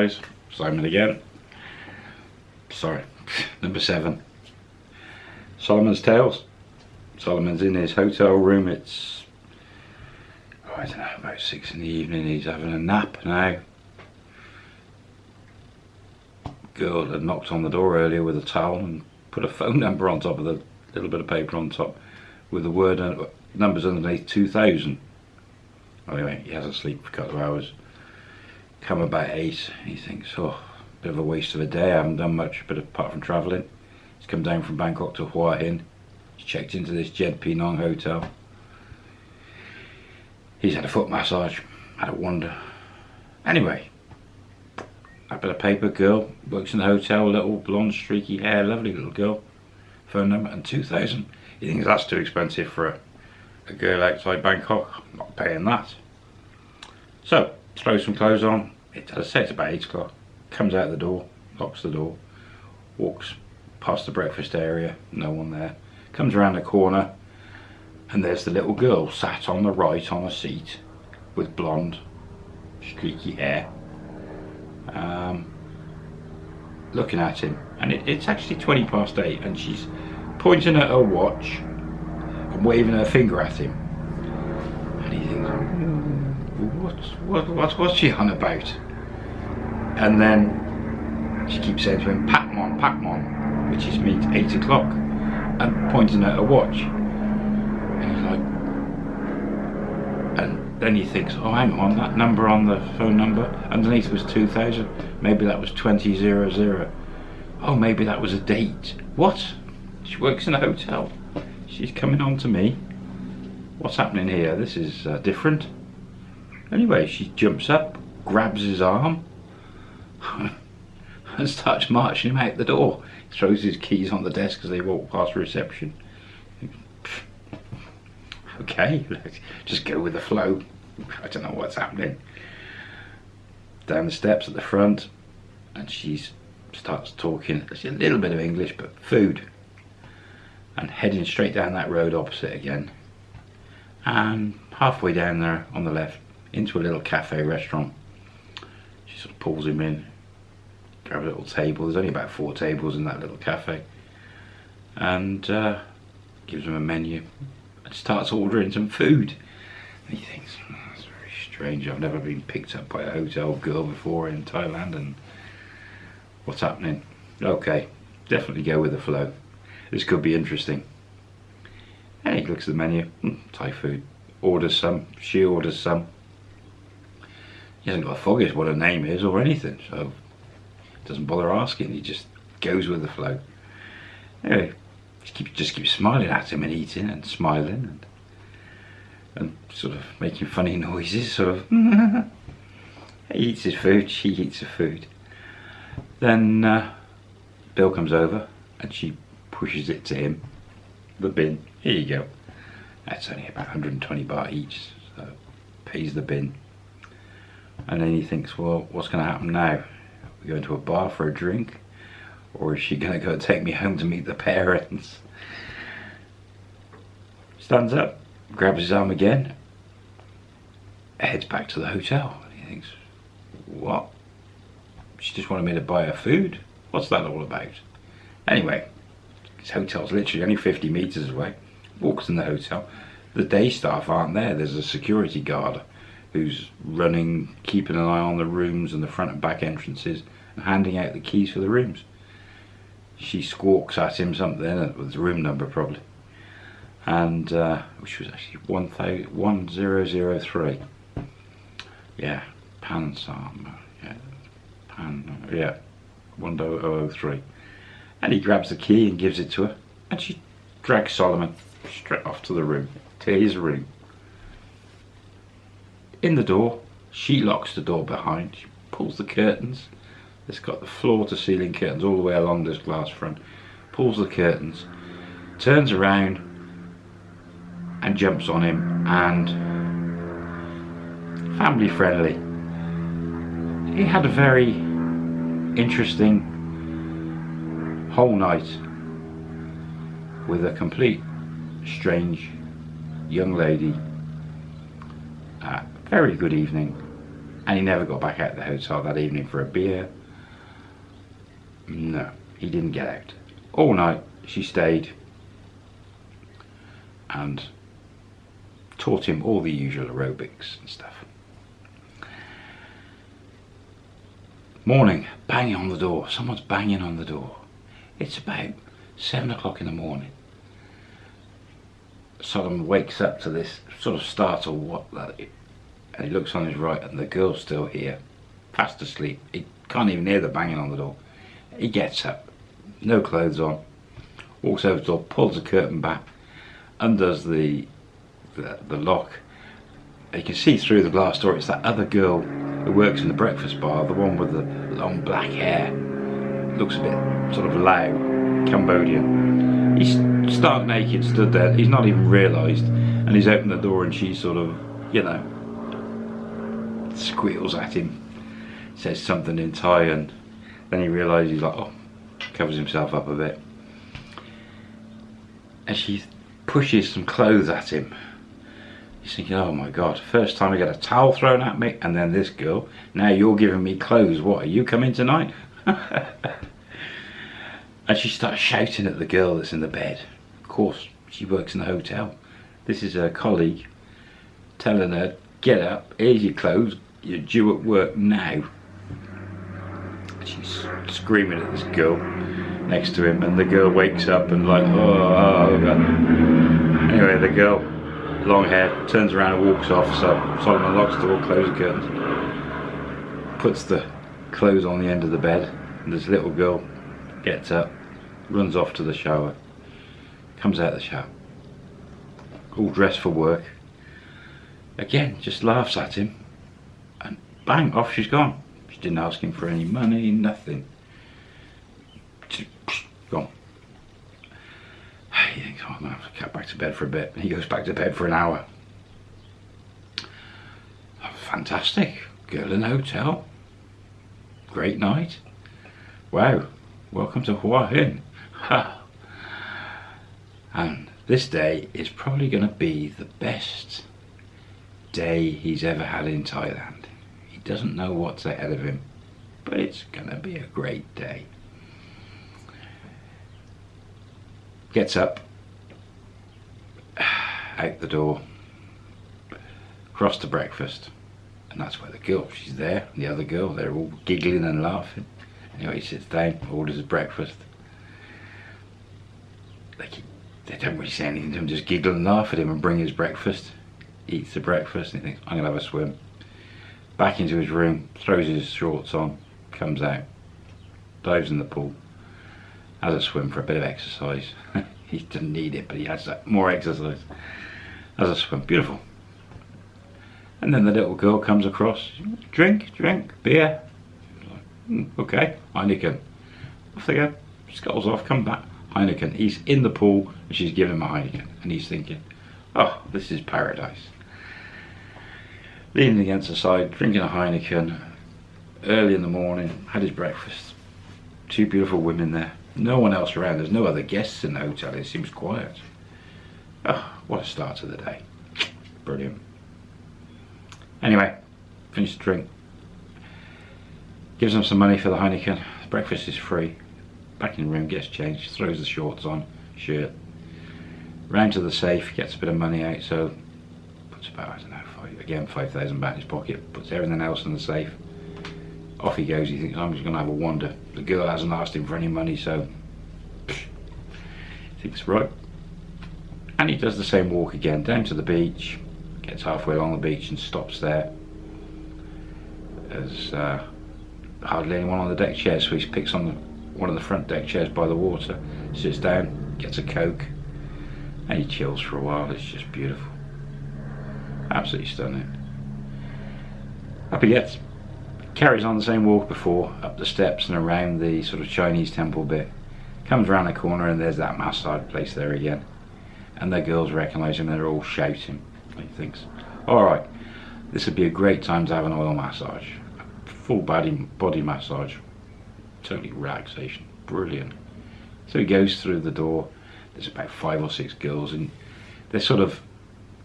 guys, Simon again. Sorry, number seven. Solomon's Tales. Solomon's in his hotel room. It's, oh, I don't know, about six in the evening. He's having a nap now. Girl had knocked on the door earlier with a towel and put a phone number on top of the little bit of paper on top with the word uh, numbers underneath 2000. Anyway, he hasn't slept for a couple of hours. Come about eight, he thinks, oh, bit of a waste of a day. I haven't done much, but apart from travelling, he's come down from Bangkok to Hua Hin. He's checked into this Jed Pee Nong hotel. He's had a foot massage, had a wander. Anyway, a bit of paper, girl, works in the hotel, little blonde streaky hair, lovely little girl. Phone number and 2000. He thinks that's too expensive for a, a girl outside Bangkok. I'm not paying that. So, throws some clothes on. It, as I say, it's about 8 o'clock. Comes out the door, locks the door, walks past the breakfast area, no one there. Comes around the corner, and there's the little girl sat on the right on a seat with blonde, streaky hair. Um, looking at him, and it, it's actually 20 past 8, and she's pointing at her watch and waving her finger at him. And he thinks, what, what, she on about? And then she keeps saying to him, Pakmon, Pakmon, which is means 8 o'clock, and pointing at her watch. And he's like, and then he thinks, oh hang on, that number on the phone number underneath was 2000, maybe that was 2000. Oh, maybe that was a date. What? She works in a hotel. She's coming on to me. What's happening here? This is uh, different. Anyway, she jumps up, grabs his arm, and starts marching him out the door. He Throws his keys on the desk as they walk past reception. Okay, just go with the flow. I don't know what's happening. Down the steps at the front, and she starts talking a little bit of English, but food. And heading straight down that road opposite again. And halfway down there on the left, into a little cafe restaurant. She sort of pulls him in, grabs a little table. There's only about four tables in that little cafe. And uh, gives him a menu and starts ordering some food. And he thinks, oh, that's very strange. I've never been picked up by a hotel girl before in Thailand and what's happening? Okay, definitely go with the flow. This could be interesting. And he looks at the menu, mm, Thai food, orders some, she orders some. He hasn't got a foggiest what her name is or anything, so doesn't bother asking, he just goes with the flow. Anyway, just keep just keep smiling at him and eating and smiling and and sort of making funny noises, sort of. he eats his food, she eats her food. Then uh, Bill comes over and she pushes it to him, the bin. Here you go. That's only about 120 baht each, so pays the bin. And then he thinks, well, what's going to happen now? We go into a bar for a drink? Or is she going to go take me home to meet the parents? Stands up, grabs his arm again, heads back to the hotel. He thinks, what? She just wanted me to buy her food? What's that all about? Anyway, his hotel's literally only 50 metres away. Walks in the hotel. The day staff aren't there. There's a security guard who's running, keeping an eye on the rooms and the front and back entrances and handing out the keys for the rooms. She squawks at him something uh, with the room number probably. And uh, which was actually 1003 yeah Pansam yeah Pan uh, yeah uh, 1003 and he grabs the key and gives it to her. And she drags Solomon straight off to the room to his room in the door she locks the door behind she pulls the curtains it's got the floor to ceiling curtains all the way along this glass front. Pulls the curtains, turns around and jumps on him and family friendly. He had a very interesting whole night with a complete strange young lady. Very good evening And he never got back out of the hotel that evening for a beer. No, he didn't get out. All night she stayed and taught him all the usual aerobics and stuff. Morning, banging on the door. Someone's banging on the door. It's about seven o'clock in the morning. Solomon wakes up to this sort of startled what and he looks on his right and the girl's still here, fast asleep. He can't even hear the banging on the door. He gets up, no clothes on, walks over to the door, pulls the curtain back, undoes the, the, the lock. You can see through the glass door, it's that other girl who works in the breakfast bar, the one with the long black hair. Looks a bit sort of loud, Cambodian. He's stark naked, stood there. He's not even realised. And he's opened the door and she's sort of, you know, squeals at him. Says something in Thai and then he realises he's like, oh, covers himself up a bit. And she pushes some clothes at him. He's thinking, oh my god, first time I get a towel thrown at me, and then this girl. Now you're giving me clothes. What, are you coming tonight? and she starts shouting at the girl that's in the bed. Of course, she works in the hotel. This is her colleague telling her, get up, here's your clothes, you're due at work now. She's screaming at this girl next to him and the girl wakes up and like oh, oh, oh anyway the girl long hair turns around and walks off so Solomon locks the door closes the curtains puts the clothes on the end of the bed and this little girl gets up runs off to the shower comes out of the shower all dressed for work. Again just laughs at him bang off she's gone She didn't ask him for any money, nothing. Gone. He thinks, oh, to get back to bed for a bit. He goes back to bed for an hour. Oh, fantastic. Girl in the hotel. Great night. Wow. Welcome to Hua Hin. and this day is probably going to be the best day he's ever had in Thailand doesn't know what's ahead of him, but it's gonna be a great day. Gets up, out the door, across to breakfast, and that's where the girl, she's there, the other girl, they're all giggling and laughing. Anyway, he sits down, orders his breakfast. They, keep, they don't really say anything to him, just giggle and laugh at him and bring his breakfast. Eats the breakfast and he thinks, I'm gonna have a swim back into his room, throws his shorts on, comes out, dives in the pool, has a swim for a bit of exercise. he doesn't need it, but he has more exercise. Has a swim, beautiful. And then the little girl comes across, drink, drink, beer. Like, mm, okay, Heineken. Off they go, scuttles off, come back. Heineken. He's in the pool and she's giving him a Heineken. And he's thinking, oh, this is paradise leaning against the side, drinking a Heineken, early in the morning, had his breakfast. Two beautiful women there. No one else around. There's no other guests in the hotel. It seems quiet. Oh, what a start to the day. Brilliant. Anyway, finished the drink. Gives them some money for the Heineken. breakfast is free. Back in the room, gets changed, throws the shorts on, shirt. Round to the safe, gets a bit of money out, so puts about, I don't know, again 5,000 back in his pocket, puts everything else in the safe. Off he goes, he thinks I'm just going to have a wander. The girl hasn't asked him for any money, so thinks right. And he does the same walk again, down to the beach, gets halfway along the beach and stops there. There's uh, hardly anyone on the deck chair, so he picks on the, one of the front deck chairs by the water, sits down, gets a coke, and he chills for a while. It's just beautiful. Absolutely stunning. Up he gets. Carries on the same walk before, up the steps and around the sort of Chinese temple bit. Comes around the corner and there's that massage place there again. And the girls recognise him, and they're all shouting. He thinks, alright, this would be a great time to have an oil massage. Full body, body massage. Totally relaxation. Brilliant. So he goes through the door. There's about five or six girls and they're sort of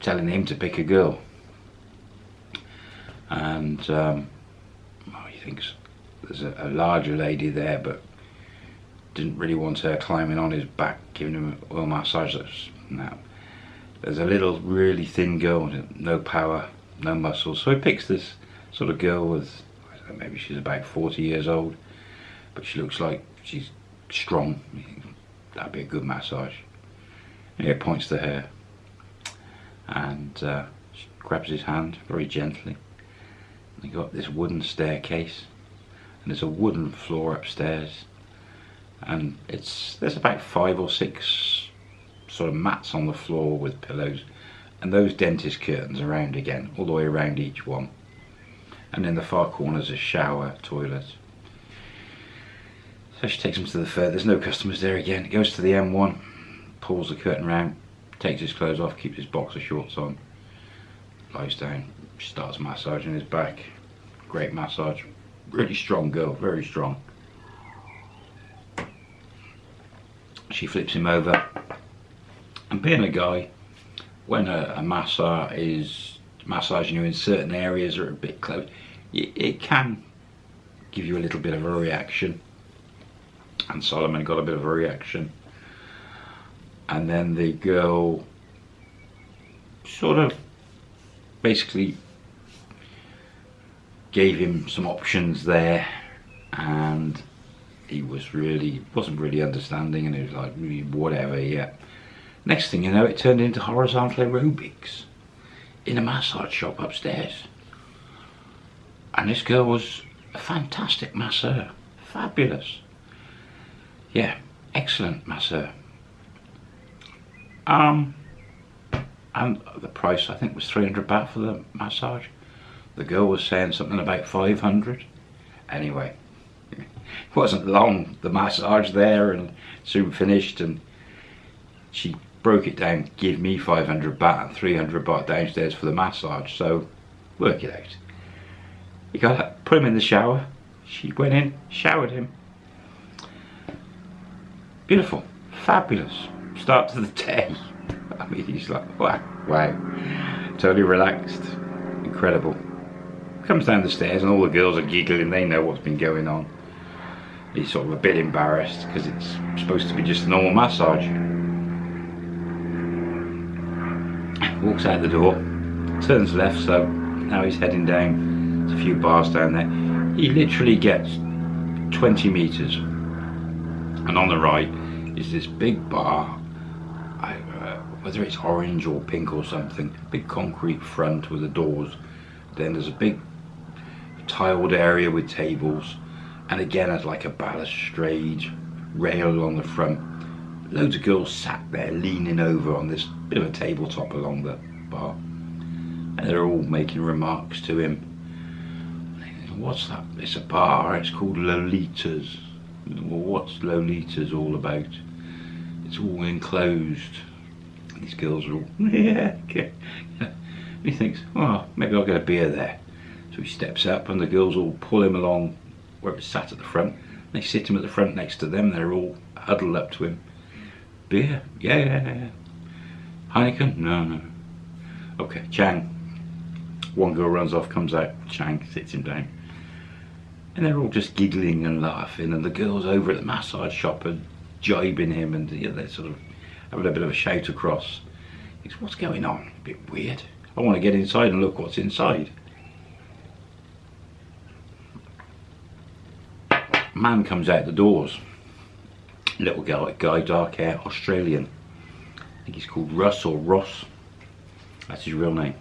telling him to pick a girl. and um, well, he thinks there's a, a larger lady there, but didn't really want her climbing on his back, giving him oil massage. That's no. There's a little really thin girl, no power, no muscles. So he picks this sort of girl with, know, maybe she's about 40 years old, but she looks like she's strong. That'd be a good massage. And he points to her and uh, grabs his hand very gently. And they got this wooden staircase and there's a wooden floor upstairs. And it's there's about five or six sort of mats on the floor with pillows. And those dentist curtains around again all the way around each one. And in the far corner is a shower toilet so she takes him to the third there's no customers there again. Goes to the M1 pulls the curtain round takes his clothes off keeps his boxer shorts on lies down starts massaging his back. Great massage. Really strong girl very strong. She flips him over. And being a guy when a, a masseur is massaging you in certain areas or a bit close it, it can give you a little bit of a reaction. And Solomon got a bit of a reaction and then the girl sort of basically gave him some options there. And he was really wasn't really understanding. And he was like mm, whatever yeah. Next thing you know it turned into horizontal aerobics in a massage shop upstairs. And this girl was a fantastic masseur fabulous. Yeah excellent masseur um and the price I think was 300 baht for the massage. The girl was saying something about 500 anyway it wasn't long. The massage there and soon finished and she broke it down give me 500 baht and 300 baht downstairs for the massage. So work it out. You gotta put him in the shower. She went in showered him. Beautiful. Fabulous start to the day I mean he's like wow wow totally relaxed incredible comes down the stairs and all the girls are giggling they know what's been going on he's sort of a bit embarrassed because it's supposed to be just a normal massage. Walks out the door, turns left, so now he's heading down. There's a few bars down there. He literally gets 20 meters, and on the right is this big bar. Whether it's orange or pink or something, big concrete front with the doors. Then there's a big tiled area with tables. And again has like a balustrade rail along the front. Loads of girls sat there leaning over on this bit of a tabletop along the bar. And they're all making remarks to him. What's that? It's a bar. It's called Lolitas. Well what's Lolitas all about? It's all enclosed these girls are all yeah okay. he thinks oh maybe I'll get a beer there so he steps up and the girls all pull him along where it's sat at the front. They sit him at the front next to them. They're all huddled up to him. Beer? Yeah, yeah, yeah. Heineken? No, no. Okay, Chang. One girl runs off, comes out. Chang sits him down. And they're all just giggling and laughing. And the girls over at the massage shop are jibing him. And you know, they're sort of having a bit of a shout across. Goes, what's going on? A bit weird. I want to get inside and look what's inside. man comes out the doors. Little guy, guy, dark hair, Australian. I think he's called Russ or Ross. That's his real name.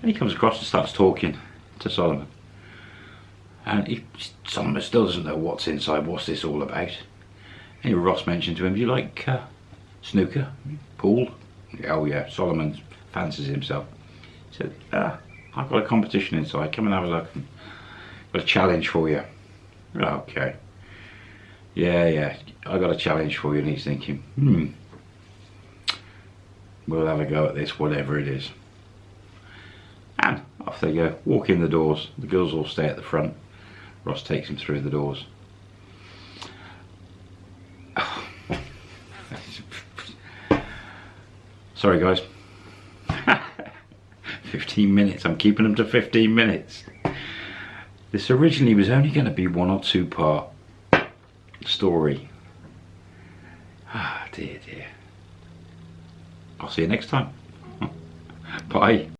And he comes across and starts talking to Solomon. And he, Solomon still doesn't know what's inside, what's this all about. And Ross mentioned to him, do you like uh, snooker, pool? Oh yeah, Solomon fancies himself. He said, ah, I've got a competition inside, come and have a look. I've got a challenge for you. Okay. Yeah, yeah. I got a challenge for you and he's thinking, hmm. We'll have a go at this, whatever it is. And off they go. Walk in the doors. The girls all stay at the front. Ross takes him through the doors. Sorry guys. 15 15 minutes. I'm keeping them to 15 minutes. This originally was only going to be one or two part story. Ah, dear, dear. I'll see you next time. Bye.